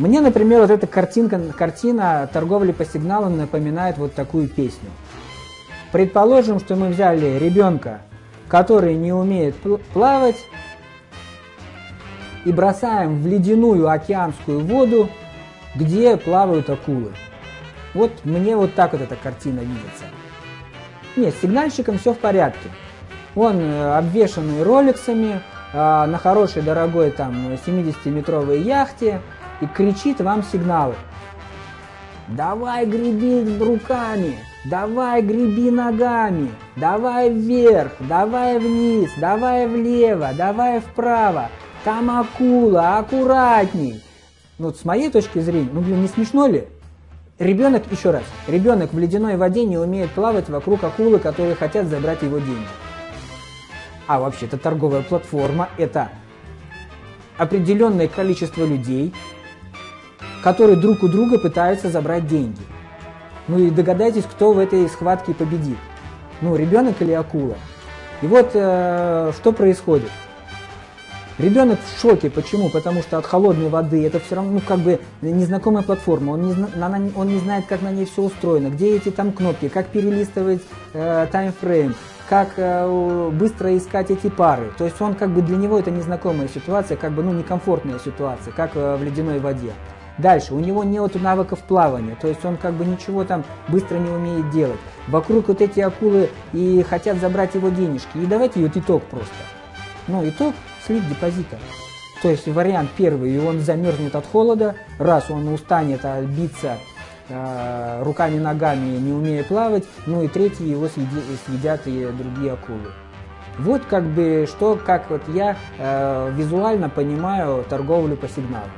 Мне, например, вот эта картинка, картина торговли по сигналам напоминает вот такую песню. Предположим, что мы взяли ребенка, который не умеет плавать, и бросаем в ледяную океанскую воду, где плавают акулы. Вот мне вот так вот эта картина видится. Нет, с сигнальщиком все в порядке. Он э, обвешанный роликсами, а, на хорошей дорогой там 70-метровой яхте и кричит вам сигналы. Давай греби руками, давай греби ногами, давай вверх, давай вниз, давай влево, давай вправо. Там акула, аккуратней. Ну, вот с моей точки зрения, ну, блин, не смешно ли? Ребенок, еще раз, ребенок в ледяной воде не умеет плавать вокруг акулы, которые хотят забрать его деньги. А вообще, это торговая платформа, это определенное количество людей, которые друг у друга пытаются забрать деньги. Ну и догадайтесь, кто в этой схватке победит. Ну, ребенок или акула. И вот э, что происходит. Ребенок в шоке. Почему? Потому что от холодной воды это все равно, ну, как бы незнакомая платформа. Он не, она, он не знает, как на ней все устроено, где эти там кнопки, как перелистывать э, таймфрейм, как э, быстро искать эти пары. То есть он как бы для него это незнакомая ситуация, как бы ну некомфортная ситуация, как э, в ледяной воде. Дальше, у него нет навыков плавания, то есть он как бы ничего там быстро не умеет делать. Вокруг вот эти акулы и хотят забрать его денежки. И давайте вот итог просто. Ну, итог слив депозита. То есть вариант первый, и он замерзнет от холода, раз он устанет а, биться э, руками, ногами, не умея плавать, ну и третий, его съедят, съедят и другие акулы. Вот как бы что, как вот я э, визуально понимаю торговлю по сигналу.